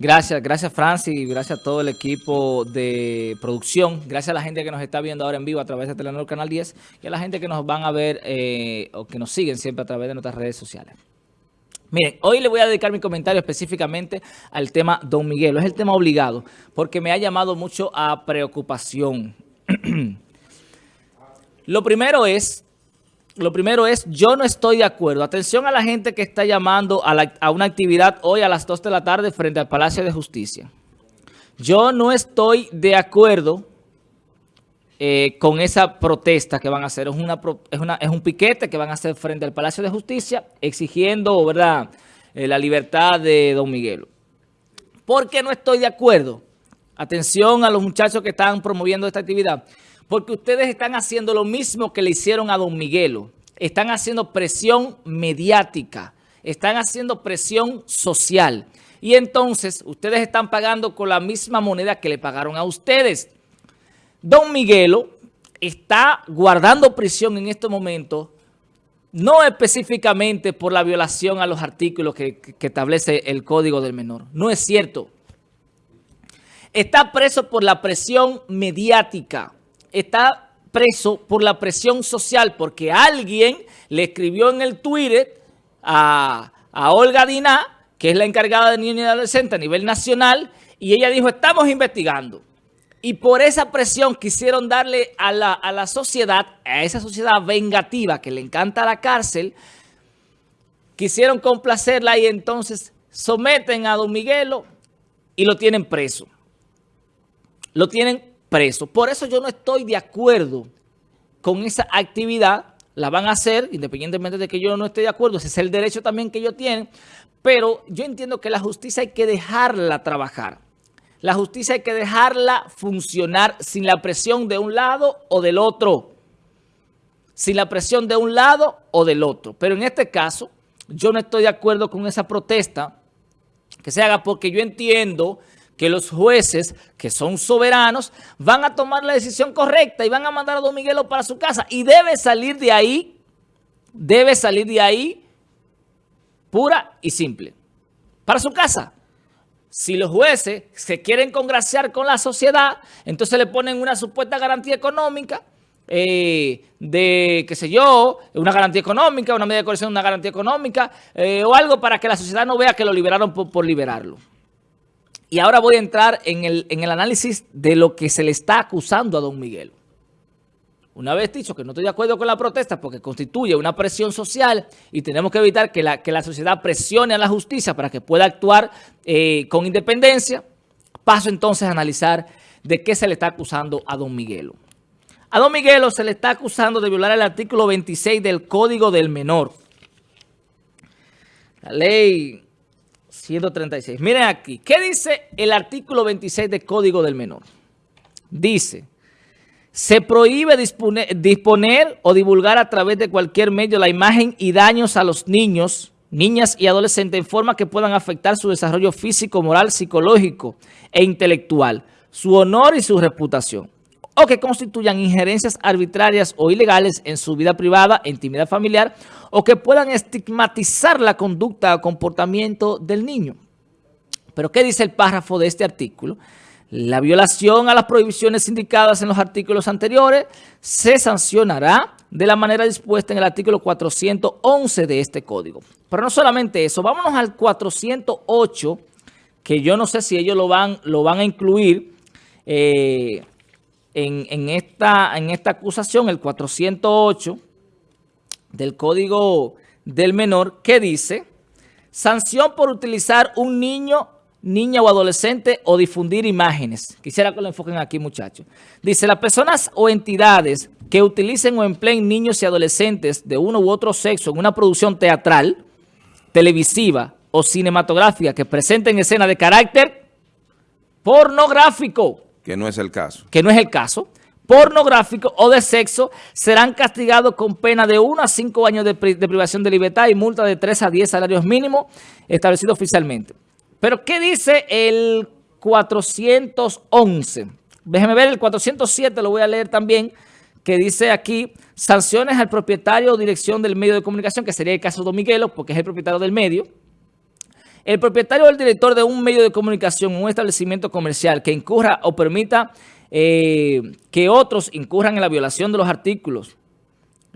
Gracias, gracias Francis, gracias a todo el equipo de producción, gracias a la gente que nos está viendo ahora en vivo a través de Telenor Canal 10 y a la gente que nos van a ver eh, o que nos siguen siempre a través de nuestras redes sociales. Miren, hoy le voy a dedicar mi comentario específicamente al tema Don Miguel. Es el tema obligado, porque me ha llamado mucho a preocupación. Lo primero es lo primero es, yo no estoy de acuerdo. Atención a la gente que está llamando a, una actividad hoy a las 2 de la tarde frente al Palacio de Justicia. Yo no estoy de acuerdo eh, con esa protesta que van a hacer. Es, una, un piquete que van a hacer frente al Palacio de Justicia exigiendo ¿verdad? Eh, la libertad de Don Miguelo. ¿Por qué no estoy de acuerdo? Atención a los muchachos que están promoviendo esta actividad. Porque ustedes están haciendo lo mismo que le hicieron a Don Miguelo. Están haciendo presión mediática. Están haciendo presión social. Y entonces ustedes están pagando con la misma moneda que le pagaron a ustedes. Don Miguelo está guardando prisión en este momento, no específicamente por la violación a los artículos que, que establece el Código del Menor. No es cierto. Está preso por la presión mediática está preso por la presión social porque alguien le escribió en el Twitter a, Olga Diná, que es la encargada de niños y adolescentes a nivel nacional, y ella dijo, estamos investigando. Y por esa presión quisieron darle a la, a la sociedad, a esa sociedad vengativa que le encanta la cárcel, quisieron complacerla y entonces someten a Don Miguelo y lo tienen preso. Lo tienen preso. Por eso yo no estoy de acuerdo con esa actividad. La van a hacer, independientemente de que yo no esté de acuerdo. Ese es el derecho también que ellos tienen. Pero yo entiendo que la justicia hay que dejarla trabajar. La justicia hay que dejarla funcionar sin la presión de un lado o del otro. Sin la presión de un lado o del otro. Pero en este caso, yo no estoy de acuerdo con esa protesta que se haga porque yo entiendo que los jueces, que son soberanos, van a tomar la decisión correcta y van a mandar a Don Miguelo para su casa. Y debe salir de ahí, debe salir de ahí pura y simple. Para su casa. Si los jueces se quieren congraciar con la sociedad, entonces le ponen una supuesta garantía económica eh, de, qué sé yo, una garantía económica, una medida de coerción, una garantía económica eh, o algo para que la sociedad no vea que lo liberaron por liberarlo. Y ahora voy a entrar en el, análisis de lo que se le está acusando a don Miguel. Una vez dicho que no estoy de acuerdo con la protesta porque constituye una presión social y tenemos que evitar que la, que la sociedad presione a la justicia para que pueda actuar eh, con independencia, paso entonces a analizar de qué se le está acusando a don Miguelo. A don Miguelo se le está acusando de violar el artículo 26 del Código del Menor. La ley 136. Miren aquí, ¿qué dice el artículo 26 del Código del Menor? Dice, se prohíbe disponer, o divulgar a través de cualquier medio la imagen y daños a los niños, niñas y adolescentes en forma que puedan afectar su desarrollo físico, moral, psicológico e intelectual, su honor y su reputación o que constituyan injerencias arbitrarias o ilegales en su vida privada intimidad familiar o que puedan estigmatizar la conducta o comportamiento del niño. ¿Pero qué dice el párrafo de este artículo? La violación a las prohibiciones indicadas en los artículos anteriores se sancionará de la manera dispuesta en el artículo 411 de este código. Pero no solamente eso, vámonos al 408, que yo no sé si ellos lo van, lo van a incluir, eh, en, esta, en esta acusación, el 408 del Código del Menor, que dice, sanción por utilizar un niño, niña o adolescente o difundir imágenes. Quisiera que lo enfoquen aquí, muchachos. Dice, las personas o entidades que utilicen o empleen niños y adolescentes de uno u otro sexo en una producción teatral, televisiva o cinematográfica que presenten escenas de carácter pornográfico, que no es el caso. Que no es el caso. Pornográfico o de sexo serán castigados con pena de 1 a 5 años de, privación de libertad y multa de 3 a 10 salarios mínimos establecidos oficialmente. Pero, ¿qué dice el 411? Déjeme ver, el 407 lo voy a leer también, que dice aquí, sanciones al propietario o dirección del medio de comunicación, que sería el caso de Don Miguelo, porque es el propietario del medio, El propietario o el director de un medio de comunicación, un establecimiento comercial que incurra o permita eh, que otros incurran en la violación de los artículos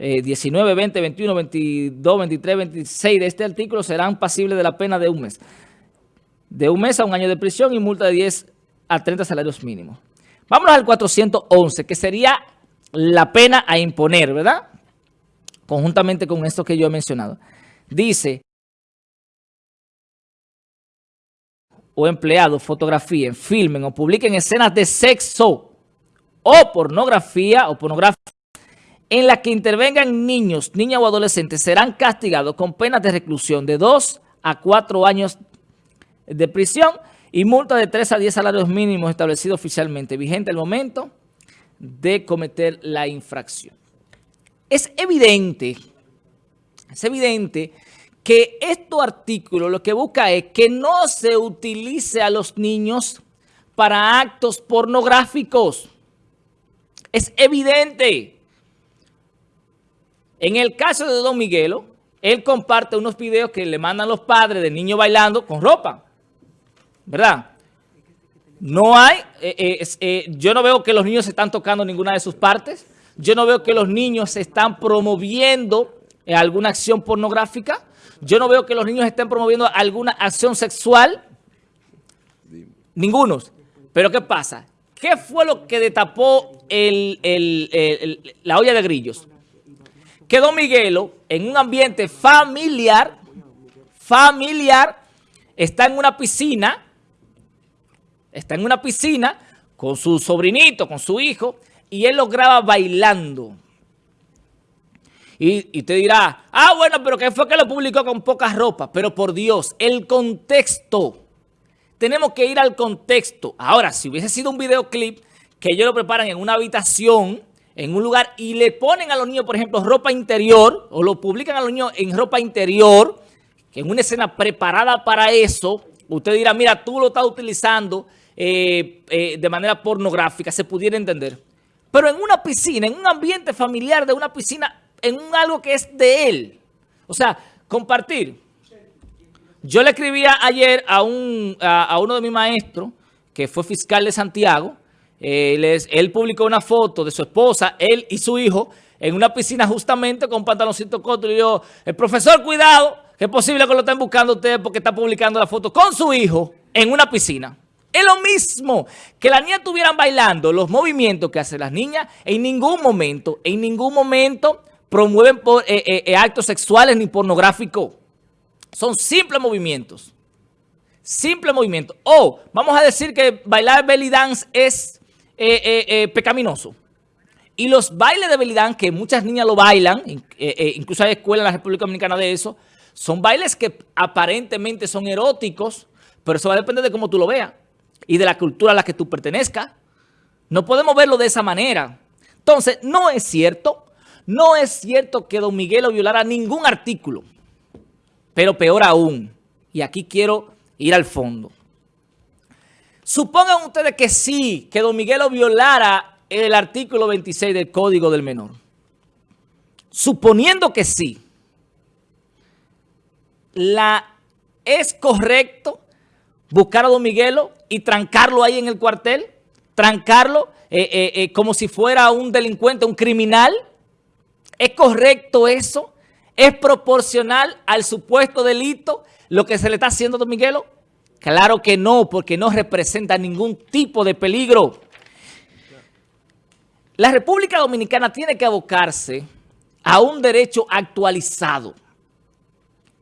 19, 20, 21, 22, 23, 26 de este artículo serán pasibles de la pena de un mes. De un mes a un año de prisión y multa de 10 a 30 salarios mínimos. Vámonos al 411, que sería la pena a imponer, ¿verdad? Conjuntamente con esto que yo he mencionado. Dice, o empleados fotografíen, filmen o publiquen escenas de sexo o pornografía o pornografía en la que intervengan niños, niñas o adolescentes serán castigados con penas de reclusión de 2 a 4 años de prisión y multa de 3 a 10 salarios mínimos establecidos oficialmente, vigente al momento de cometer la infracción. Es evidente, es evidente que este artículo lo que busca es que no se utilice a los niños para actos pornográficos. Es evidente. En el caso de Don Miguelo, él comparte unos videos que le mandan los padres de niños bailando con ropa. ¿Verdad? No hay, eh, eh, eh, yo no veo que los niños se están tocando ninguna de sus partes. Yo no veo que los niños se están promoviendo alguna acción pornográfica. Yo no veo que los niños estén promoviendo alguna acción sexual. Ningunos. Pero ¿qué pasa? ¿Qué fue lo que destapó la olla de grillos? que Don Miguelo, en un ambiente familiar, familiar, está en una piscina, está en una piscina con su sobrinito, con su hijo, y él lo graba bailando. Y, y te dirá, ah, bueno, pero ¿qué fue que lo publicó con pocas ropas? Pero por Dios, el contexto. Tenemos que ir al contexto. Ahora, si hubiese sido un videoclip que ellos lo preparan en una habitación en un lugar y le ponen a los niños, por ejemplo, ropa interior, o lo publican a los niños en ropa interior, que en una escena preparada para eso, usted dirá, mira, tú lo estás utilizando eh, eh, de manera pornográfica, se pudiera entender. Pero en una piscina, en un ambiente familiar de una piscina, en algo que es de él. O sea, compartir. Yo le escribía ayer a, un, a uno de mis maestros, que fue fiscal de Santiago, él, publicó una foto de su esposa, él y su hijo, en una piscina justamente con pantaloncito corto. Y yo, el profesor, cuidado, que es posible que lo estén buscando ustedes porque está publicando la foto con su hijo en una piscina. Es lo mismo que las niñas estuvieran bailando los movimientos que hacen las niñas. En ningún momento, en ningún momento promueven eh, eh, eh, actos sexuales ni pornográficos. Son simples movimientos. Simple movimiento. O vamos a decir que bailar belly dance es pecaminoso. Y los bailes de belidán, que muchas niñas lo bailan, incluso hay escuelas en la República Dominicana de eso, son bailes que aparentemente son eróticos, pero eso va a depender de cómo tú lo veas y de la cultura a la que tú pertenezcas. No podemos verlo de esa manera. Entonces, no es cierto, no es cierto que Don Miguelo violara ningún artículo, pero peor aún, y aquí quiero ir al fondo. Supongan ustedes que sí, que Don Miguelo violara el artículo 26 del Código del Menor. Suponiendo que sí, la, ¿es correcto buscar a Don Miguelo y trancarlo ahí en el cuartel? ¿Trancarlo eh, eh, eh, como si fuera un delincuente, un criminal? ¿Es correcto eso? ¿Es proporcional al supuesto delito lo que se le está haciendo a Don Miguelo? Claro que no, porque no representa ningún tipo de peligro. La República Dominicana tiene que abocarse a un derecho actualizado.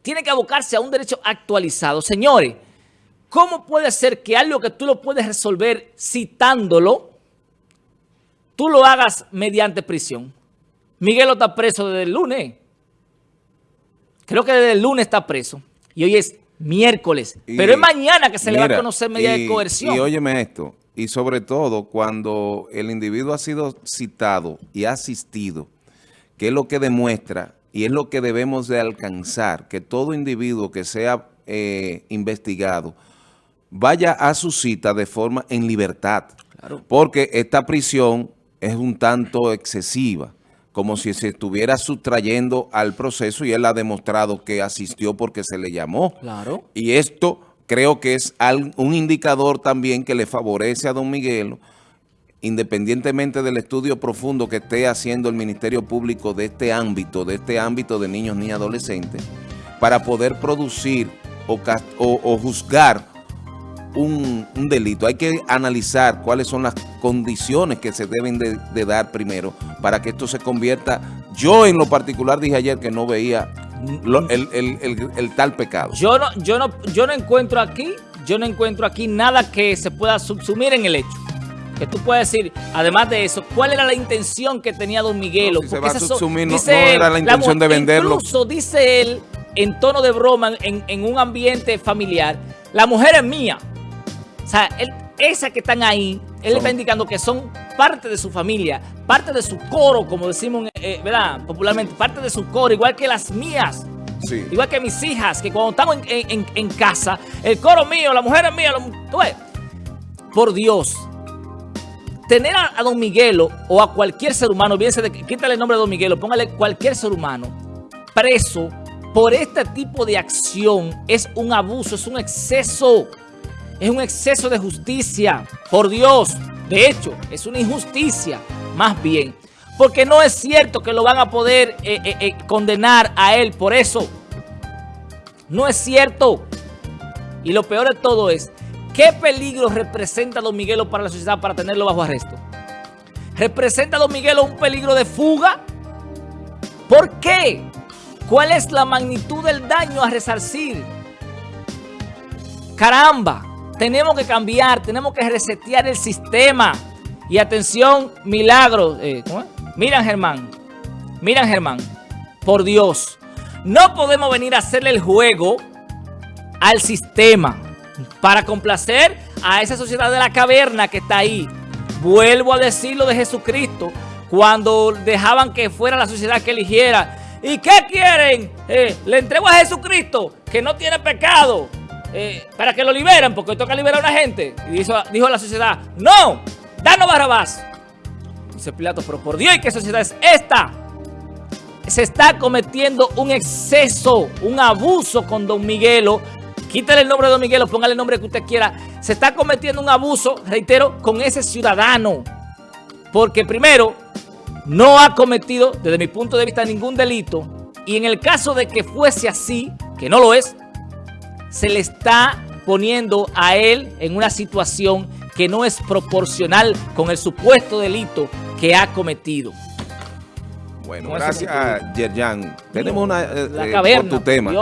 Tiene que abocarse a un derecho actualizado. Señores, ¿cómo puede ser que algo que tú lo puedes resolver citándolo, tú lo hagas mediante prisión? Miguel está preso desde el lunes. Creo que desde el lunes está preso. Y hoy es miércoles. pero es mañana que se le va a conocer medida de coerción. Y óyeme esto, y sobre todo cuando el individuo ha sido citado y asistido, que es lo que demuestra y es lo que debemos de alcanzar, que todo individuo que sea eh, investigado vaya a su cita de forma en libertad. Porque esta prisión es un tanto excesiva como si se estuviera sustrayendo al proceso y él ha demostrado que asistió porque se le llamó. Claro. Y esto creo que es un indicador también que le favorece a don Miguelo, independientemente del estudio profundo que esté haciendo el Ministerio Público de este ámbito, de este ámbito de niños ni adolescentes, para poder producir o, juzgar un, delito. Hay que analizar cuáles son las condiciones que se deben de, dar primero para que esto se convierta. Yo en lo particular dije ayer que no veía el, tal pecado. Yo no, yo no, yo no encuentro aquí, yo no encuentro aquí nada que se pueda subsumir en el hecho. Que tú puedes decir, además de eso, ¿cuál era la intención que tenía Don Miguelo? No, se va a subsumir, no, era la intención de venderlo. Incluso dice él, en tono de broma, en, un ambiente familiar, la mujer es mía. O sea, él, esas que están ahí, él está indicando que son parte de su familia, parte de su coro, como decimos, eh, ¿verdad? Popularmente, parte de su coro, igual que las mías. Igual que mis hijas, que cuando estamos en, casa, el coro mío, la mujer es mía, por Dios, tener a, Don Miguelo o a cualquier ser humano, bien de, quítale el nombre de Don Miguelo, póngale cualquier ser humano preso por este tipo de acción es un abuso, es un exceso, es un exceso de justicia, por Dios. De hecho, es una injusticia, más bien. Porque no es cierto que lo van a poder eh, eh, eh, condenar a él por eso. No es cierto. Y lo peor de todo es, ¿qué peligro representa Don Miguelo para la sociedad para tenerlo bajo arresto? ¿Representa Don Miguelo un peligro de fuga? ¿Por qué? ¿Cuál es la magnitud del daño a resarcir? Caramba, tenemos que cambiar, tenemos que resetear el sistema. Y atención, milagros. Eh, Miran Germán, miran Germán, por Dios, no podemos venir a hacerle el juego al sistema para complacer a esa sociedad de la caverna que está ahí. Vuelvo a decir lo de Jesucristo, cuando dejaban que fuera la sociedad que eligiera ¿Y qué quieren? Eh, le entrego a Jesucristo, que no tiene pecado, eh, para que lo liberen, porque toca liberar a una gente. Y dijo, dijo la sociedad, no, danos Barrabás. Dice Pilato, pero por Dios, ¿y qué sociedad es esta? Se está cometiendo un exceso, un abuso con Don Miguelo. Quítale el nombre de Don Miguelo, póngale el nombre que usted quiera. Se está cometiendo un abuso, reitero, con ese ciudadano. Porque primero, no ha cometido, desde mi punto de vista, ningún delito. Y en el caso de que fuese así, que no lo es, se le está poniendo a él en una situación que no es proporcional con el supuesto delito que ha cometido. Bueno, gracias, Yerjan. Tenemos una eh, eh, tu tema.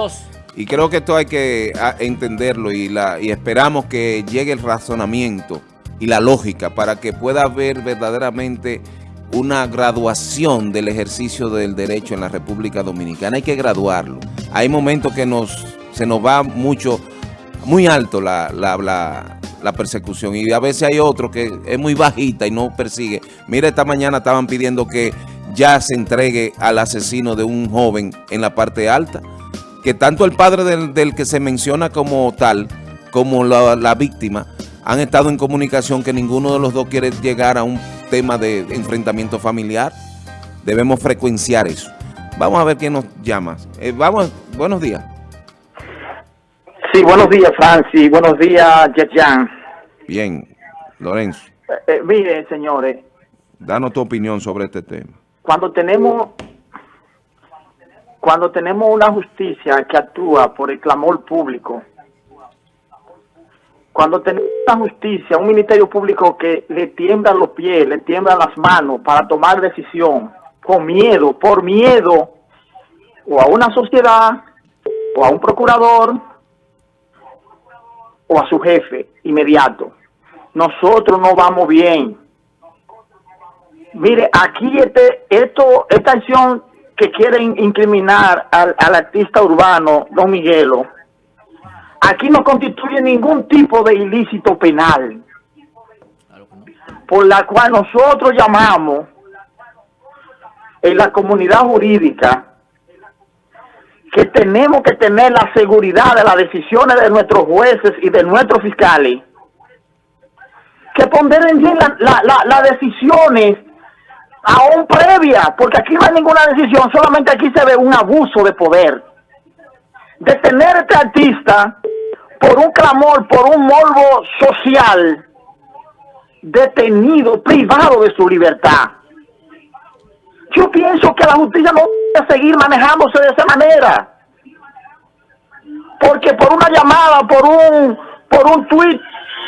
Y creo que esto hay que ah, entenderlo y, la, y esperamos que llegue el razonamiento y la lógica para que pueda haber verdaderamente una graduación del ejercicio del derecho en la República Dominicana. Hay que graduarlo. Hay momentos que nos se nos va mucho, muy alto la, la, persecución y a veces hay otro que es muy bajita y no persigue. Mira, esta mañana estaban pidiendo que ya se entregue al asesino de un joven en la parte alta, que tanto el padre del, del que se menciona como tal, como la, la víctima, han estado en comunicación que ninguno de los dos quiere llegar a un tema de enfrentamiento familiar. Debemos frecuenciar eso. Vamos a ver quién nos llama. Eh, vamos, buenos días. Sí, buenos días, Francis. Buenos días, Jan. Bien, Lorenzo. Eh, eh, mire, señores. Danos tu opinión sobre este tema. Cuando tenemos cuando tenemos una justicia que actúa por el clamor público, cuando tenemos una justicia, un ministerio público que le tiemblan los pies, le tiemblan las manos para tomar decisión, con miedo, por miedo, o a una sociedad, o a un procurador, o a su jefe inmediato. Nosotros no vamos bien. Mire, aquí este, esto, esta acción que quieren incriminar al, al artista urbano, Don Miguelo, aquí no constituye ningún tipo de ilícito penal, por la cual nosotros llamamos en la comunidad jurídica que tenemos que tener la seguridad de las decisiones de nuestros jueces y de nuestros fiscales, que ponderen bien las decisiones aún previa, porque aquí no hay ninguna decisión, solamente aquí se ve un abuso de poder. Detener a este artista por un clamor, por un morbo social, detenido, privado de su libertad. Yo pienso que la justicia no seguir manejándose de esa manera. Porque por una llamada, por un por un tweet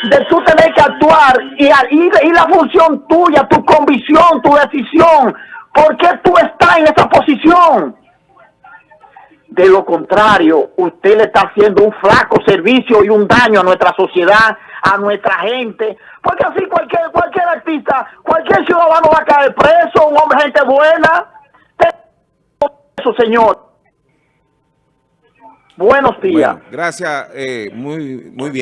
de tú tener que actuar y, y, y la función tuya, tu convicción, tu decisión, ¿por qué tú estás en esa posición? De lo contrario, usted le está haciendo un flaco servicio y un daño a nuestra sociedad, a nuestra gente, porque así cualquier cualquier artista, cualquier ciudadano va a caer preso, un hombre gente buena. Eso, señor. Buenos días. Gracias, eh, muy, muy bien.